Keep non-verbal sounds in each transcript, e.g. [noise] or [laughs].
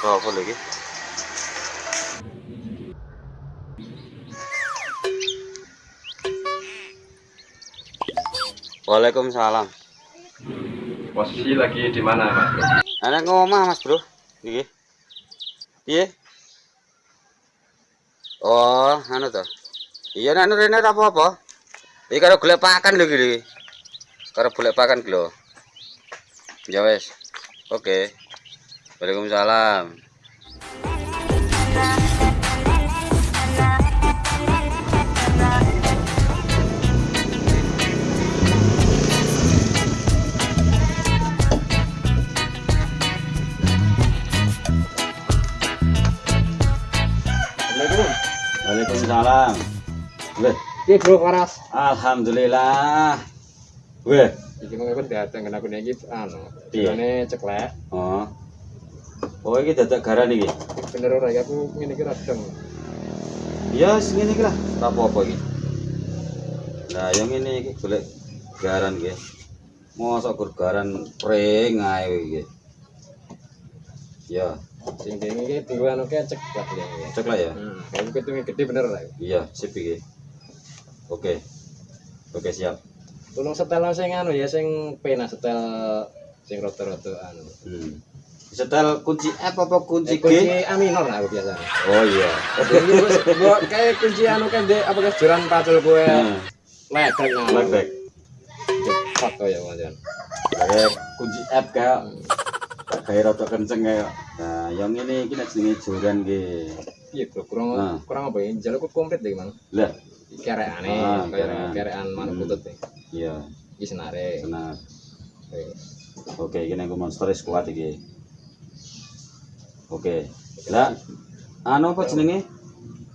Apa lagi? Waalaikumsalam. Posisi lagi di mana, Mas? Anak ngomong Mas, Bro. Nggih. Piye? Oh, anu to. Iya nek rene ora apa-apa. Iki karo golek pakan lho iki. Karo golek pakan lho. Ya wes. Oke. Waalaikumsalam. Assalamualaikum. Waalaikumsalam. Weh, Iki Bro Waras. alhamdulillah. Weh, Iki mengko dateng kena kene iki anu. Iya. Ini ceklek. oh. Oh, iki dadak garan iki. Bener ora ya aku ngene iki radeng. Ya, segini iki lah. Ora apa-apa iki. Nah, yang ini iki golek garan iki. Mosok gur garan pring ae iki. Ya, Sing kene iki diwa anu ke ceklek ya. cek lah ya. Hmm, kalau ketunge gede bener ora. Iya, sip iki. Oke. Oke, siap. Tolong setel sing anu ya sing pena setel sing rada-rada anu. Hmm. Setel kunci F apa kunci G? kunci A minor lah aku biasa. Oh iya. Mbok kayak kunci anu kan dek apa ke joran pacul kowe Hmm. ledek nang. Ledek. Cepat kok ya Mas. Kayak kunci F kayak kayak rada kenceng kayak. Nah, yang ini iki nek jenenge joran nggih. Iya kurang Ah. kurang apa ya? Jaluk komplit deh mang. Lah, Kereane, Ah, kayak kerean. kerean mana Hmm. putut deh. iya, Iki senare. benar. Wis. Oke, ini aku monster kuat iki. Oke. Lah, anu apa jenenge?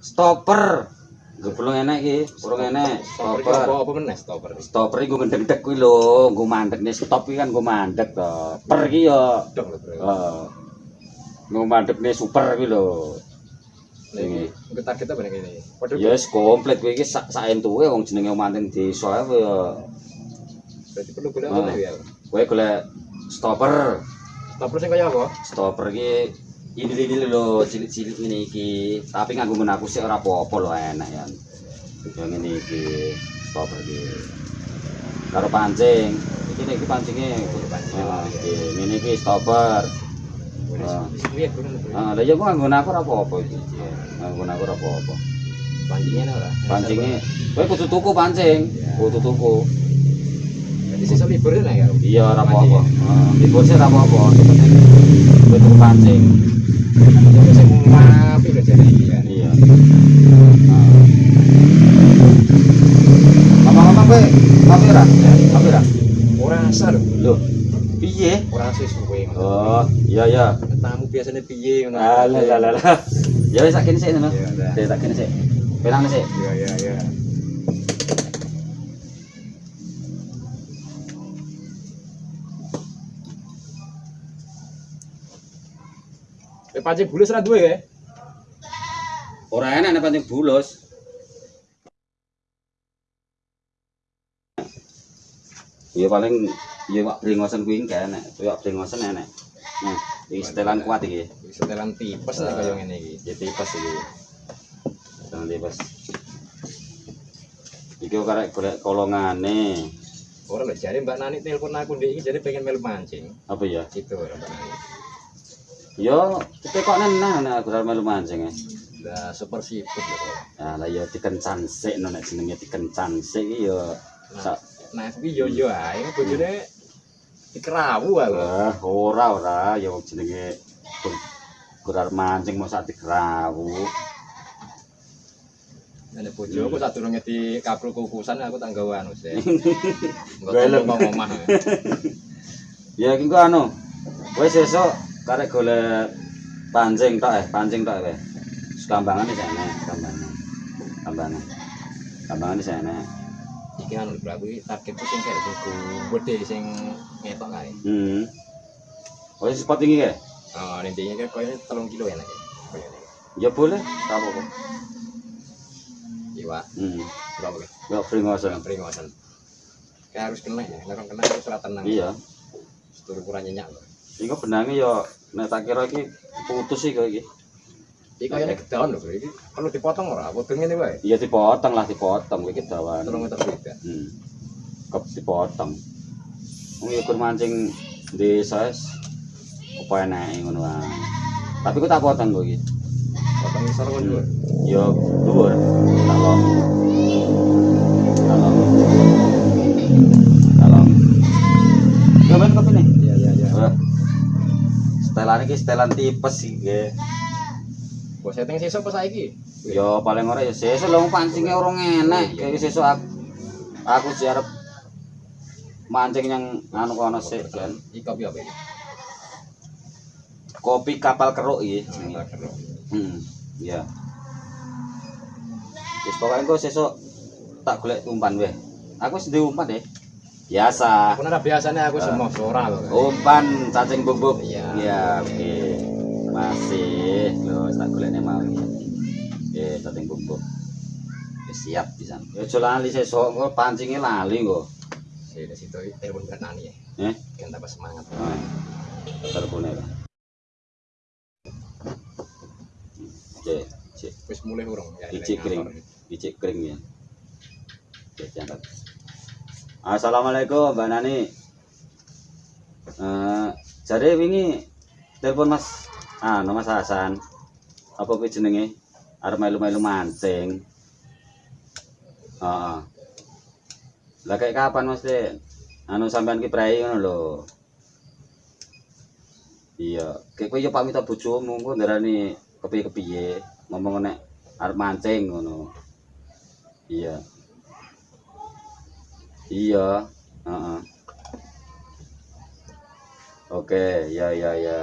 Stopper. Gue belum enak iki, belum enak. Stopper apa meneh stopper. Stopper iki gue ngedek kuwi lho, gue mandek nih stop iki kan gue mandek to. Per iki ya bro. heeh. Gue mandek nih super kuwi lho. Iki iki target apa nih ini? Padahal Ya wis komplit kuwi iki sak sak entuke wong jenenge manten desa ae ya. berarti perlu golek apa ya? Kowe golek stopper. Stopper sing kaya apa? Stopper iki ini ini lho cilik-cilik ini iki. Tapi nganggo aku sih ora apa-apa lho enak ya. Yang ini iki stopper iki. Karo pancing. Iki nek iki pancinge pancing. Ah, iki. Ngene iki stopper. Ah. Bro? Ah, lah ya gua nganggo aku ora apa-apa iki. Nganggo aku ora apa-apa. Pancingnya ora. Pancinge kowe kudu tuku pancing. Kudu tuku. Jadi sesuk libur ya. Iya ora apa-apa. Libur sih ora apa-apa. Yang penting kowe tuku pancing. Kan. Iya. Oh, iya iya. Tamu biasanya piye ngono. Ah, lah lah. Ya wis sak kene sik. Iya. Sik sak kene sik. Penang sik. Iya iya iya. Pancing bulus ra duwe ya? Ora enak nek pancing bulus. Ya paling ya wak brengosen kuwi enggak enak. Kuwi wak brengosen enak. Nah, iki setelan kuat iki. Setelan tipes nih kaya ngene iki. Ya tipes iki. Setelan tipes. Iki karek golek kolongane. Ora lho jare Mbak Nani telepon aku ndek iki jare pengen melu mancing. Apa ya? Itu ora Mbak Nani. Ya, kita kok nenah nek aku melu mancing ya. Lah super siput lho. kok. Nah, lah ya dikencan sik no nek jenenge dikencan sik iki ya sak Nah, kuwi yo yo ae bojone dikerawu aku. Ah, ora ora ya wong jenenge gurar mancing mau sak digrawu. Nek bojoku sadurunge di kaprul kukusan aku tak gawe anu sih. Golem. Enggak omah. Ya iki kok anu. Wis sesuk karek golek pancing tok eh, pancing tok eh. Sekambangan di sana, kambangan. Kambangan. Kambangan di sana. Iki anu bro aku iki targetku sing kaya sing gede sing ngetok kae. Hmm. Wis spot iki ya? Oh, intinya kan koyo 3 kilo enak ya. Koyo ini. Ya boleh, tak apa-apa. Iwa, Hmm. berapa ke? Ya free ngosen. Yang peringosan. Kayak harus kena ya, nek kena harus tenang. Iya. Setur kurang nyenyak loh. Iku benange yo nek tak kira iki putus iki kok iki. Iki kayaknya gedawan lho. Iki perlu dipotong ora? Apa ngene wae? Iya dipotong lah dipotong iki dawan. Telung meter beda. Hmm. Kep dipotong. Wong ya kur mancing di size apa enake ngono wae. Tapi ku tak potong kok iki. Potong isor kok juga. Yo dhuwur. Tak long. Tak long. Tak long. Yo men kopi nih. Iya, iya, iya. Setelan iki setelan tipes iki. Kok setting sesuk apa saiki? Yo paling ora ya sesuk lho pancingnya orang enak. Kayak sesuk aku aku sih arep mancing yang anu kono sik kan. Iki kopi apa iki? Kopi kapal keruk iki. Hmm, iya. Wis pokoke engko sesuk tak golek umpan weh. Aku duwe umpan deh. Biasa. Aku biasanya aku semua ora lho. Umpan cacing bubuk. Iya. Iya, oke. Masih lho tak golekne mau iki. Oke, cacing bubuk. Siap pisan. Ya lali sesuk engko pancinge lali kok. Sih, di situ telepon Bernani ya. Eh, Kan tambah semangat. ah. telepone. lah. Oke, cek Wis mulai urung ya. Icik kering. Bicik kering ya. Oke, diangkat. Assalamualaikum Mbak Nani. Eh, jadi wingi telepon Mas ah Mas Hasan. Apa kuwi jenenge? Arep melu-melu mancing. Heeh. Kayak kapan Mas Den? Anu sampean ki prei ngono lho. Iya, kayak kowe yo pamit bojomu engko ndarani kepiye-kepiye ngomong nek arep mancing ngono. Iya. Iya, heeh. Oke, ya ya ya.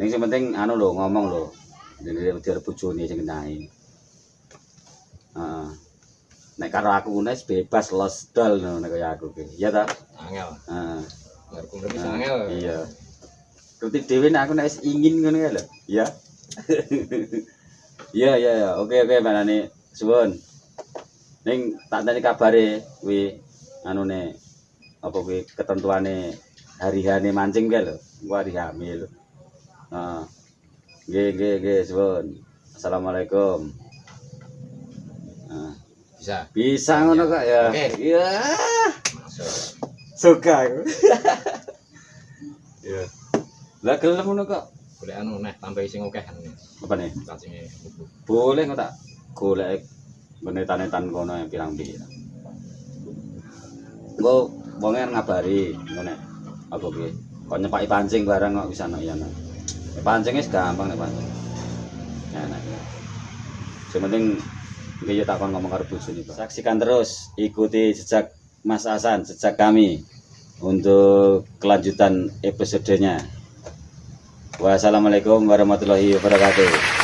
Ning sing penting anu lho ngomong lho. Dene wedi bojone sing ngenai. Heeh. Nek karo aku nes bebas los dol ngono kaya aku ki. Iya ta? Angel. Heeh. Ngarep ngerti Nah, angel. Iya. Ngerti dhewe nek aku nek ingin ngono ya lho. Iya. [laughs] Iya iya iya. Oke oke Mbak Nani. Suwun. Ning tak tani kabare kuwi anune apa kuwi ketentuane hari-hari mancing kae lho. Gua hari hamil. Heeh. Nggih nggih nggih suwun. Assalamualaikum. Nah, Bisa. bisa ngono kok ya. Oke. Iya. Suka. [laughs] Iya. Lah gelem ngono kok. Boleh anu neh tambah sing akeh anu. Apa nih? Bubuk. Boleh kok tak golek benetan-netan kono yang pirang-pirang. Engko wonge ngabari ngono nek apa kuwi. Kok nyepaki pancing barang kok bisa nek ya. Nek pancing wis gampang nek pancing. Enak. Sing penting iki yo tak kon ngomong karo bojone, Pak. Saksikan terus, ikuti jejak Mas Hasan, jejak kami untuk kelanjutan episodenya. Wassalamualaikum warahmatullahi wabarakatuh.